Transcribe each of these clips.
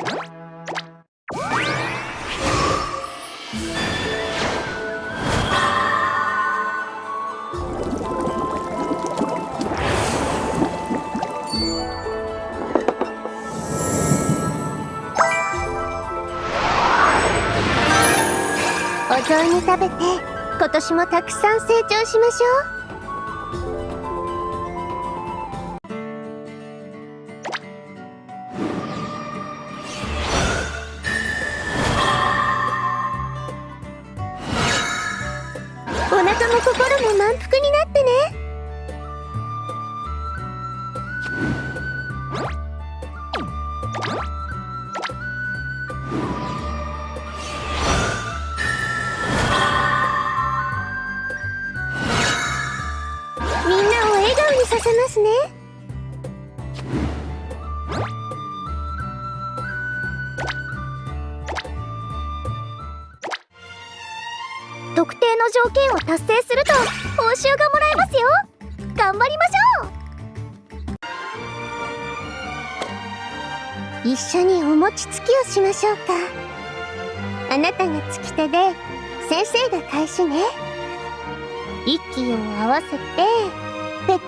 お雑煮食べて今年もたくさん成長しましょう。お腹も心も満腹になってね。みんなを笑顔にさせますね。定の条件を達成すると報酬がもらえますよ。頑張りましょう。一緒にお餅つきをしましょうか。あなたがつき手で先生が返しね。息を合わせてペッタ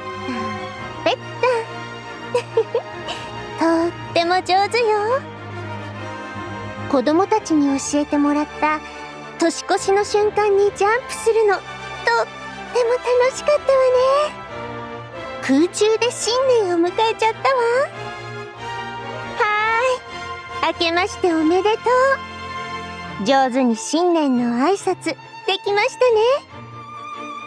ペッタ とっても上手よ。子供たちに教えてもらった年越しの瞬間にジャンプするの。とっても楽しかったわね。空中で新年を迎えちゃったわ。はーい。明けましておめでとう。上手に新年の挨拶できましたね。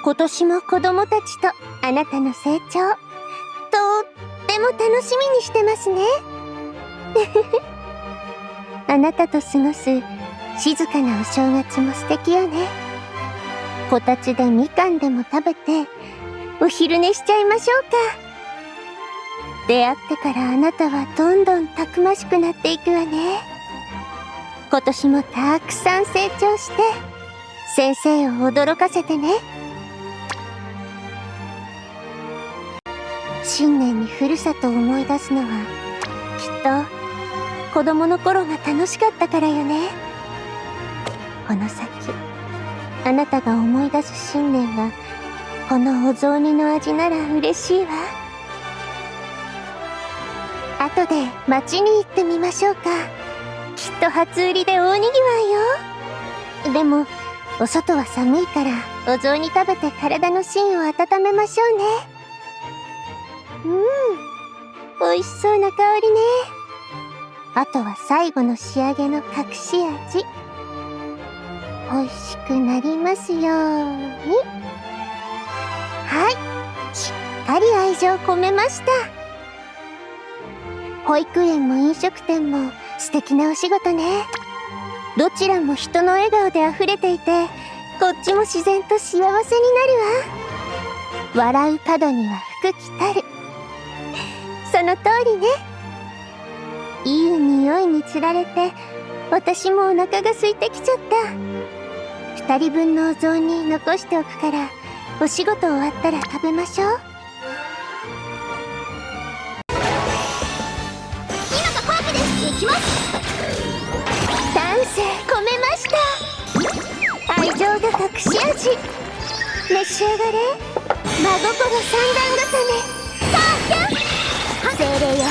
今年も子供たちとあなたの成長とっても楽しみにしてますね。あなたと過ごす静かなお正月も素敵よね。こたつでみかんでも食べてお昼寝しちゃいましょうか。出会ってからあなたはどんどんたくましくなっていくわね。今年もたくさん成長して先生を驚かせてね。新年にふるさとを思い出すのはきっと子供の頃が楽しかったからよね。この先あなたが思い出す新年はこのお雑煮の味なら嬉しいわ。後で町に行ってみましょうか。きっと初売りで大にぎわいよ。でもお外は寒いからお雑煮食べて体の芯を温めましょうね。うん美味しそうな香りね。あとは最後の仕上げの隠し味。美味しくなりますように。はい。しっかり愛情込めました。保育園も飲食店も素敵なお仕事ね。どちらも人の笑顔で溢れていてこっちも自然と幸せになるわ。笑う角には福来たる。その通りね。いい匂いにつられて私もお腹が空いてきちゃった。2人分のお雑煮残しておくからお仕事終わったら食べましょう。今がカープです。行きます。丹精込めました。愛情が隠し味。召し上がれ。真心三段重ねさあキャン精霊よ